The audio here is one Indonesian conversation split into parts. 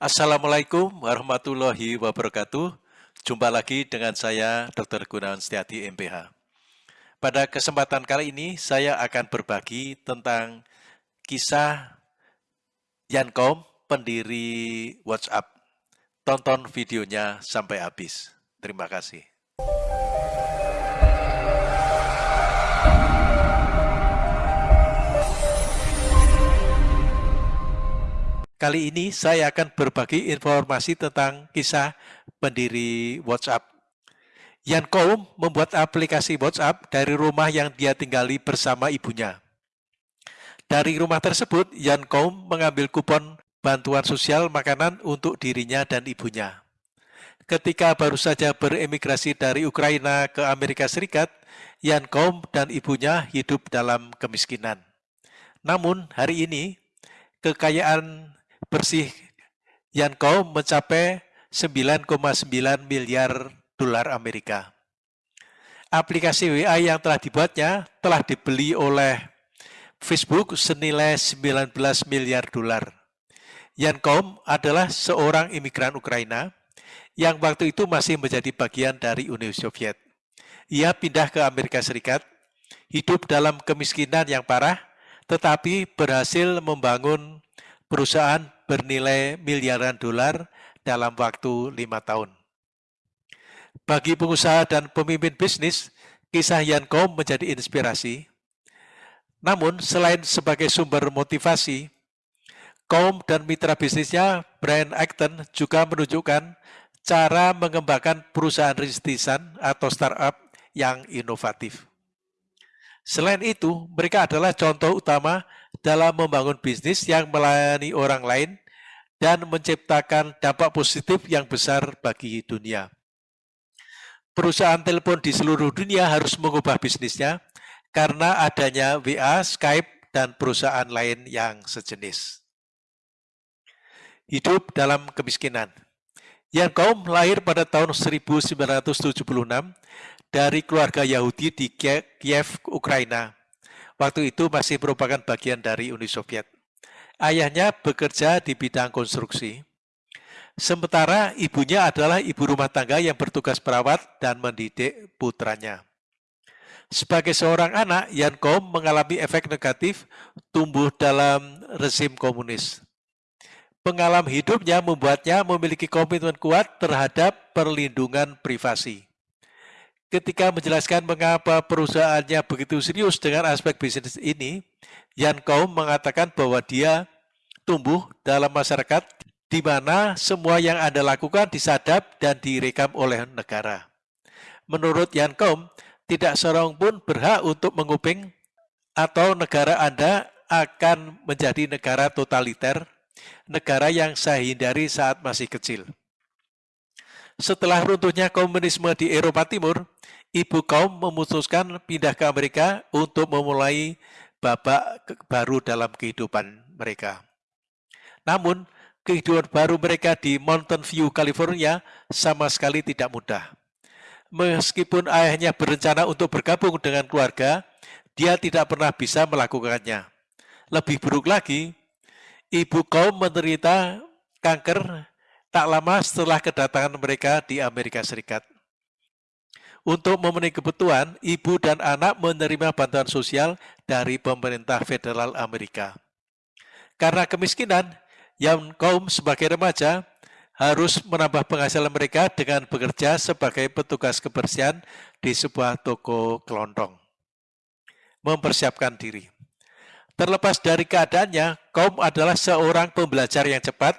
Assalamualaikum warahmatullahi wabarakatuh. Jumpa lagi dengan saya Dr. Gunawan Setiati MPH. Pada kesempatan kali ini saya akan berbagi tentang kisah Yankom, pendiri WhatsApp. Tonton videonya sampai habis. Terima kasih. Kali ini saya akan berbagi informasi tentang kisah pendiri WhatsApp. Yan Koum membuat aplikasi WhatsApp dari rumah yang dia tinggali bersama ibunya. Dari rumah tersebut, Yan Koum mengambil kupon bantuan sosial makanan untuk dirinya dan ibunya. Ketika baru saja beremigrasi dari Ukraina ke Amerika Serikat, Yan Koum dan ibunya hidup dalam kemiskinan. Namun hari ini, kekayaan bersih Yanko mencapai 9,9 miliar dolar Amerika. Aplikasi WA yang telah dibuatnya telah dibeli oleh Facebook senilai 19 miliar dolar. Yankom adalah seorang imigran Ukraina yang waktu itu masih menjadi bagian dari Uni Soviet. Ia pindah ke Amerika Serikat, hidup dalam kemiskinan yang parah, tetapi berhasil membangun perusahaan bernilai miliaran dolar dalam waktu lima tahun. Bagi pengusaha dan pemimpin bisnis, kisah Yankom menjadi inspirasi. Namun, selain sebagai sumber motivasi, kaum dan mitra bisnisnya Brian Acton juga menunjukkan cara mengembangkan perusahaan rintisan atau startup yang inovatif. Selain itu, mereka adalah contoh utama dalam membangun bisnis yang melayani orang lain dan menciptakan dampak positif yang besar bagi dunia. Perusahaan telepon di seluruh dunia harus mengubah bisnisnya karena adanya WA, Skype, dan perusahaan lain yang sejenis. Hidup dalam kemiskinan. Yang kaum lahir pada tahun 1976 dari keluarga Yahudi di Kiev, Ukraina. Waktu itu masih merupakan bagian dari Uni Soviet. Ayahnya bekerja di bidang konstruksi. Sementara ibunya adalah ibu rumah tangga yang bertugas perawat dan mendidik putranya. Sebagai seorang anak, Yan Kom mengalami efek negatif tumbuh dalam rezim komunis. Pengalaman hidupnya membuatnya memiliki komitmen kuat terhadap perlindungan privasi ketika menjelaskan mengapa perusahaannya begitu serius dengan aspek bisnis ini, Yan Kaum mengatakan bahwa dia tumbuh dalam masyarakat di mana semua yang Anda lakukan disadap dan direkam oleh negara. Menurut Yan Kaum, tidak seorang pun berhak untuk menguping atau negara Anda akan menjadi negara totaliter, negara yang saya hindari saat masih kecil. Setelah runtuhnya komunisme di Eropa Timur, ibu kaum memutuskan pindah ke Amerika untuk memulai babak baru dalam kehidupan mereka. Namun, kehidupan baru mereka di Mountain View, California sama sekali tidak mudah. Meskipun ayahnya berencana untuk bergabung dengan keluarga, dia tidak pernah bisa melakukannya. Lebih buruk lagi, ibu kaum menderita kanker tak lama setelah kedatangan mereka di Amerika Serikat. Untuk memenuhi kebutuhan, ibu dan anak menerima bantuan sosial dari pemerintah federal Amerika. Karena kemiskinan, yang kaum sebagai remaja harus menambah penghasilan mereka dengan bekerja sebagai petugas kebersihan di sebuah toko kelontong. Mempersiapkan diri. Terlepas dari keadaannya, kaum adalah seorang pembelajar yang cepat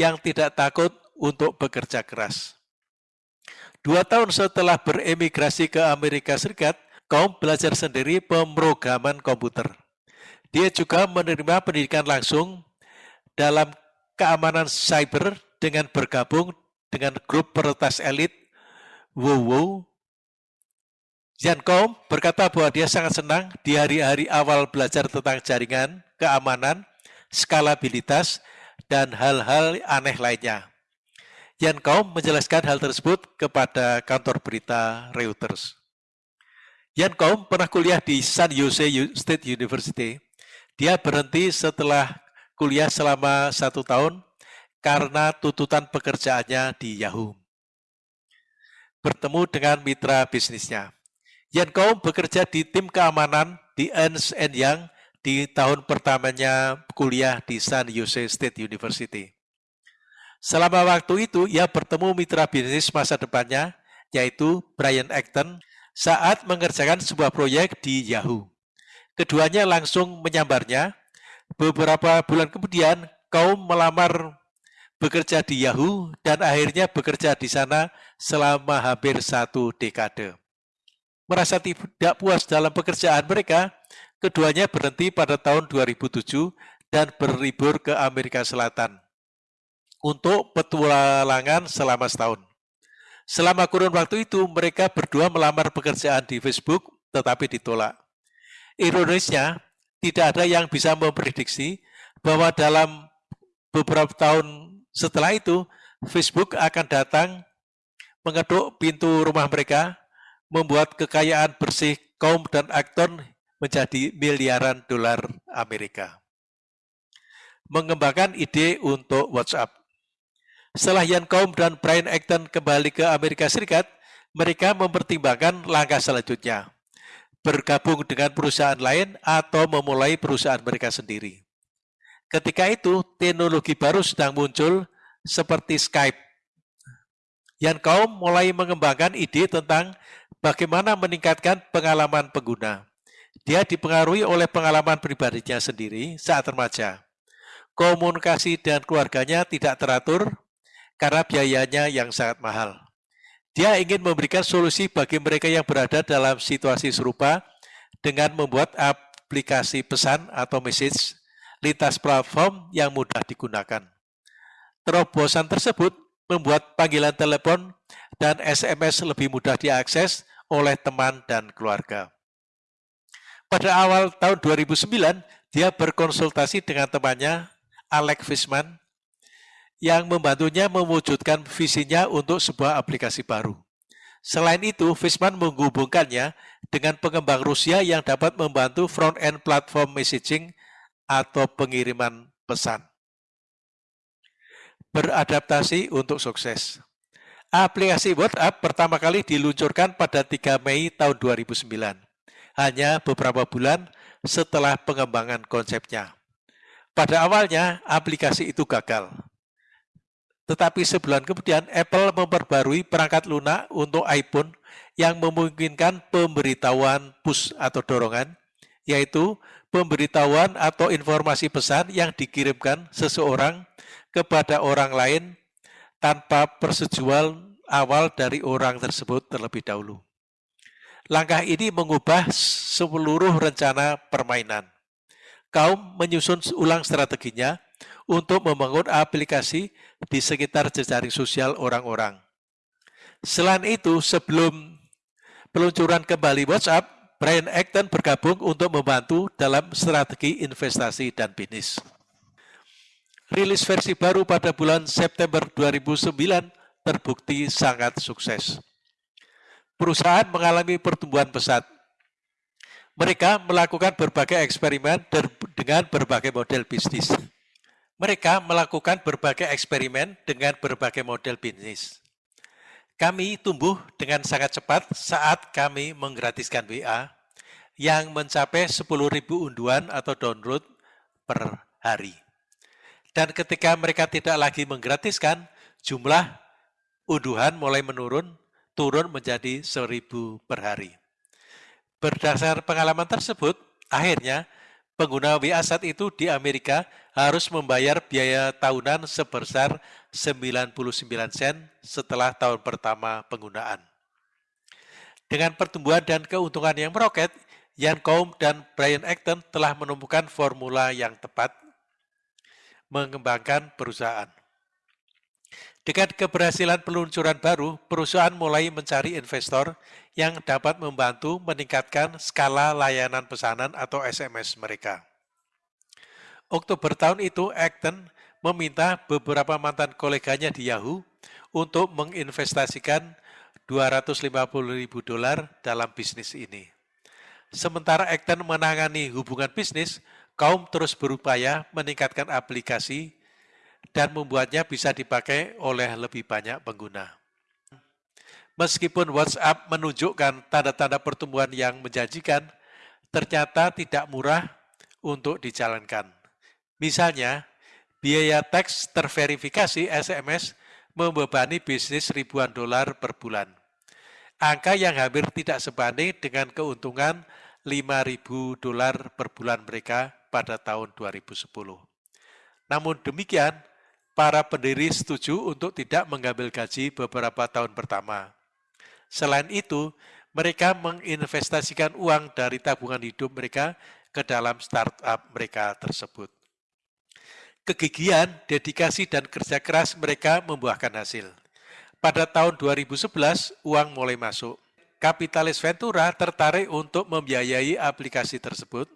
yang tidak takut untuk bekerja keras. Dua tahun setelah beremigrasi ke Amerika Serikat, kaum belajar sendiri pemrograman komputer. Dia juga menerima pendidikan langsung dalam keamanan cyber dengan bergabung dengan grup peretas elit WoW. Kaum berkata bahwa dia sangat senang di hari-hari awal belajar tentang jaringan, keamanan, skalabilitas, dan hal-hal aneh lainnya. Yan Kaum menjelaskan hal tersebut kepada kantor berita Reuters. Yan Kaum pernah kuliah di San Jose State University. Dia berhenti setelah kuliah selama satu tahun karena tuntutan pekerjaannya di Yahoo. Bertemu dengan mitra bisnisnya. Yan Kaum bekerja di tim keamanan di Ernst Young di tahun pertamanya kuliah di San Jose State University. Selama waktu itu, ia bertemu mitra bisnis masa depannya, yaitu Brian Acton, saat mengerjakan sebuah proyek di Yahoo. Keduanya langsung menyambarnya. Beberapa bulan kemudian, kaum melamar bekerja di Yahoo dan akhirnya bekerja di sana selama hampir satu dekade. Merasa tidak puas dalam pekerjaan mereka, keduanya berhenti pada tahun 2007 dan berlibur ke Amerika Selatan untuk petualangan selama setahun. Selama kurun waktu itu, mereka berdua melamar pekerjaan di Facebook, tetapi ditolak. Ironisnya, tidak ada yang bisa memprediksi bahwa dalam beberapa tahun setelah itu, Facebook akan datang mengetuk pintu rumah mereka, membuat kekayaan bersih kaum dan akton menjadi miliaran dolar Amerika. Mengembangkan ide untuk WhatsApp. Setelah Ian Kaum dan Brian Acton kembali ke Amerika Serikat, mereka mempertimbangkan langkah selanjutnya, bergabung dengan perusahaan lain atau memulai perusahaan mereka sendiri. Ketika itu, teknologi baru sedang muncul seperti Skype. Ian Kaum mulai mengembangkan ide tentang bagaimana meningkatkan pengalaman pengguna. Dia dipengaruhi oleh pengalaman pribadinya sendiri saat remaja. Komunikasi dengan keluarganya tidak teratur, karena biayanya yang sangat mahal. Dia ingin memberikan solusi bagi mereka yang berada dalam situasi serupa dengan membuat aplikasi pesan atau message lintas platform yang mudah digunakan. Terobosan tersebut membuat panggilan telepon dan SMS lebih mudah diakses oleh teman dan keluarga. Pada awal tahun 2009, dia berkonsultasi dengan temannya, Alex Fishman, yang membantunya mewujudkan visinya untuk sebuah aplikasi baru. Selain itu, Fishman menghubungkannya dengan pengembang Rusia yang dapat membantu front-end platform messaging atau pengiriman pesan. Beradaptasi untuk sukses. Aplikasi WhatsApp pertama kali diluncurkan pada 3 Mei tahun 2009, hanya beberapa bulan setelah pengembangan konsepnya. Pada awalnya, aplikasi itu gagal tetapi sebulan kemudian Apple memperbarui perangkat lunak untuk iPhone yang memungkinkan pemberitahuan push atau dorongan, yaitu pemberitahuan atau informasi pesan yang dikirimkan seseorang kepada orang lain tanpa persetujuan awal dari orang tersebut terlebih dahulu. Langkah ini mengubah seluruh rencana permainan. Kaum menyusun ulang strateginya untuk membangun aplikasi di sekitar jejaring sosial orang-orang. Selain itu, sebelum peluncuran kembali WhatsApp, Brian Acton bergabung untuk membantu dalam strategi investasi dan bisnis. Rilis versi baru pada bulan September 2009 terbukti sangat sukses. Perusahaan mengalami pertumbuhan pesat. Mereka melakukan berbagai eksperimen dengan berbagai model bisnis. Mereka melakukan berbagai eksperimen dengan berbagai model bisnis. Kami tumbuh dengan sangat cepat saat kami menggratiskan WA yang mencapai 10.000 unduhan atau download per hari. Dan ketika mereka tidak lagi menggratiskan, jumlah unduhan mulai menurun, turun menjadi 1.000 per hari. Berdasar pengalaman tersebut, akhirnya pengguna WA saat itu di Amerika harus membayar biaya tahunan sebesar 99 sen setelah tahun pertama penggunaan. Dengan pertumbuhan dan keuntungan yang meroket, Ian Combs dan Brian Acton telah menemukan formula yang tepat mengembangkan perusahaan. Dengan keberhasilan peluncuran baru, perusahaan mulai mencari investor yang dapat membantu meningkatkan skala layanan pesanan atau SMS mereka. Oktober tahun itu, Acton meminta beberapa mantan koleganya di Yahoo untuk menginvestasikan 250 ribu dolar dalam bisnis ini. Sementara Acton menangani hubungan bisnis, kaum terus berupaya meningkatkan aplikasi dan membuatnya bisa dipakai oleh lebih banyak pengguna. Meskipun WhatsApp menunjukkan tanda-tanda pertumbuhan yang menjanjikan, ternyata tidak murah untuk dijalankan. Misalnya, biaya teks terverifikasi SMS membebani bisnis ribuan dolar per bulan. Angka yang hampir tidak sebanding dengan keuntungan 5.000 dolar per bulan mereka pada tahun 2010. Namun demikian, para pendiri setuju untuk tidak mengambil gaji beberapa tahun pertama. Selain itu, mereka menginvestasikan uang dari tabungan hidup mereka ke dalam startup mereka tersebut. Kegigihan, dedikasi, dan kerja keras mereka membuahkan hasil. Pada tahun 2011, uang mulai masuk. Kapitalis Ventura tertarik untuk membiayai aplikasi tersebut,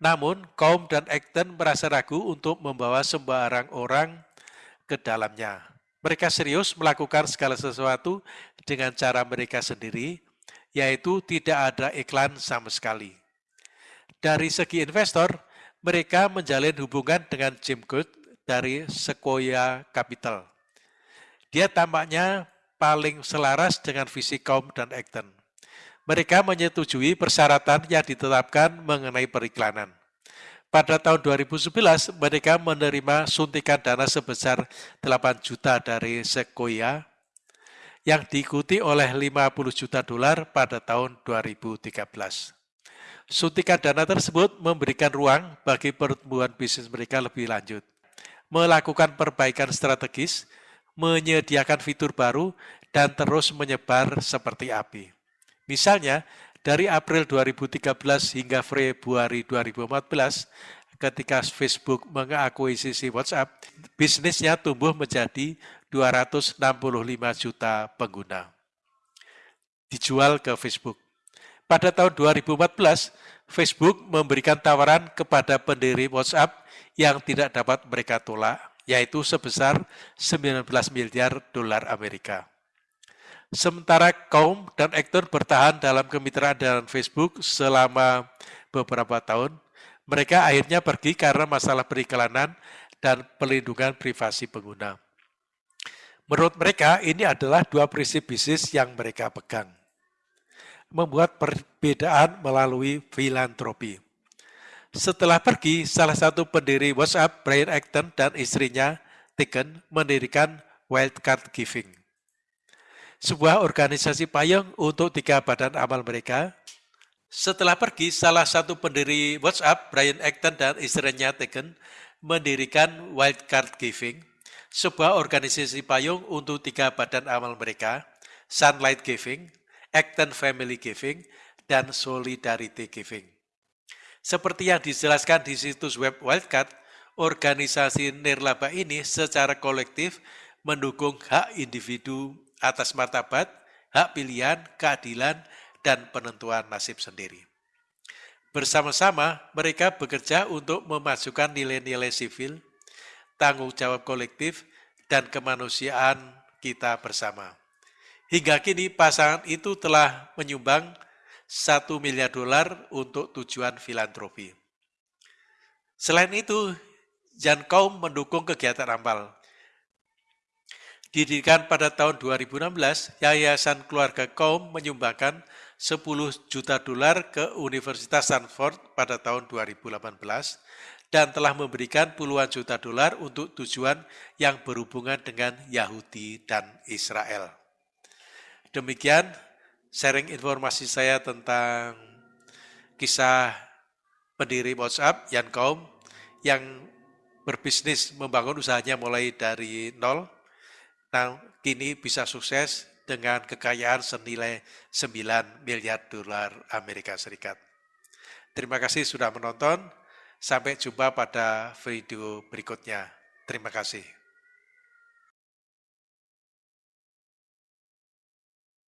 namun kaum dan Acton merasa ragu untuk membawa sembarang orang ke dalamnya. Mereka serius melakukan segala sesuatu dengan cara mereka sendiri, yaitu tidak ada iklan sama sekali. Dari segi investor, mereka menjalin hubungan dengan Jim Good dari Sequoia Capital. Dia tampaknya paling selaras dengan visi kaum dan Acton. Mereka menyetujui persyaratan yang ditetapkan mengenai periklanan. Pada tahun 2011, mereka menerima suntikan dana sebesar 8 juta dari Sequoia yang diikuti oleh 50 juta dolar pada tahun 2013. Suntikan dana tersebut memberikan ruang bagi pertumbuhan bisnis mereka lebih lanjut, melakukan perbaikan strategis, menyediakan fitur baru, dan terus menyebar seperti api. Misalnya, dari April 2013 hingga Februari 2014, ketika Facebook mengakuisisi WhatsApp, bisnisnya tumbuh menjadi 265 juta pengguna. Dijual ke Facebook. Pada tahun 2014, Facebook memberikan tawaran kepada pendiri WhatsApp yang tidak dapat mereka tolak, yaitu sebesar 19 miliar dolar Amerika. Sementara kaum dan aktor bertahan dalam kemitraan dengan Facebook selama beberapa tahun, mereka akhirnya pergi karena masalah periklanan dan pelindungan privasi pengguna. Menurut mereka, ini adalah dua prinsip bisnis yang mereka pegang. Membuat perbedaan melalui filantropi. Setelah pergi, salah satu pendiri WhatsApp, Brian Acton, dan istrinya, Tegan, mendirikan Wildcard Giving sebuah organisasi payung untuk tiga badan amal mereka. Setelah pergi, salah satu pendiri WhatsApp, Brian Acton dan istrinya Tegan, mendirikan Wildcard Giving, sebuah organisasi payung untuk tiga badan amal mereka, Sunlight Giving, Acton Family Giving, dan Solidarity Giving. Seperti yang dijelaskan di situs web Wildcard, organisasi nirlaba ini secara kolektif mendukung hak individu atas martabat, hak pilihan, keadilan, dan penentuan nasib sendiri. Bersama-sama, mereka bekerja untuk memasukkan nilai-nilai sivil, tanggung jawab kolektif, dan kemanusiaan kita bersama. Hingga kini pasangan itu telah menyumbang satu miliar dolar untuk tujuan filantropi. Selain itu, Jan mendukung kegiatan amal, Didirikan pada tahun 2016, Yayasan Keluarga Kaum menyumbangkan 10 juta dolar ke Universitas Stanford pada tahun 2018 dan telah memberikan puluhan juta dolar untuk tujuan yang berhubungan dengan Yahudi dan Israel. Demikian sharing informasi saya tentang kisah pendiri WhatsApp, Yan Kaum, yang berbisnis membangun usahanya mulai dari nol, kini bisa sukses dengan kekayaan senilai 9 miliar dolar Amerika Serikat. Terima kasih sudah menonton. Sampai jumpa pada video berikutnya. Terima kasih.